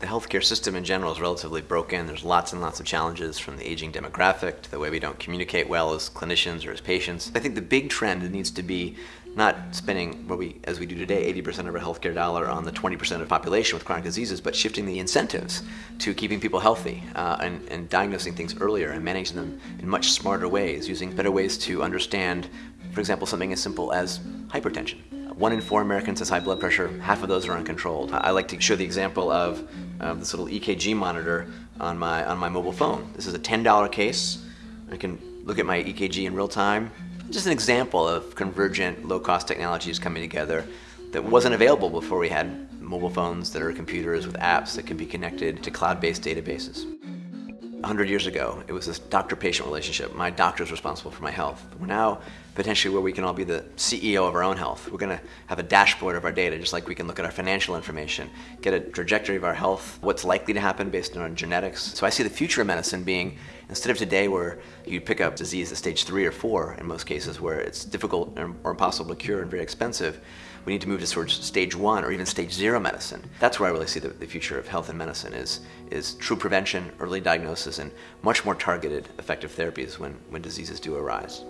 the healthcare system in general is relatively broken. There's lots and lots of challenges from the aging demographic to the way we don't communicate well as clinicians or as patients. I think the big trend needs to be not spending what we, as we do today, 80% of our healthcare dollar on the 20% of the population with chronic diseases, but shifting the incentives to keeping people healthy uh, and, and diagnosing things earlier and managing them in much smarter ways, using better ways to understand, for example, something as simple as hypertension. One in four Americans has high blood pressure, half of those are uncontrolled. I like to show the example of um, this little EKG monitor on my, on my mobile phone. This is a $10 case. I can look at my EKG in real time, just an example of convergent low-cost technologies coming together that wasn't available before we had mobile phones that are computers with apps that can be connected to cloud-based databases. 100 years ago, it was this doctor-patient relationship. My doctor is responsible for my health. We're now potentially where we can all be the CEO of our own health. We're going to have a dashboard of our data, just like we can look at our financial information, get a trajectory of our health, what's likely to happen based on our genetics. So I see the future of medicine being, instead of today where you pick up disease at stage three or four, in most cases where it's difficult or impossible to cure and very expensive, we need to move towards stage one or even stage zero medicine. That's where I really see the, the future of health and medicine is, is true prevention, early diagnosis, and much more targeted effective therapies when, when diseases do arise.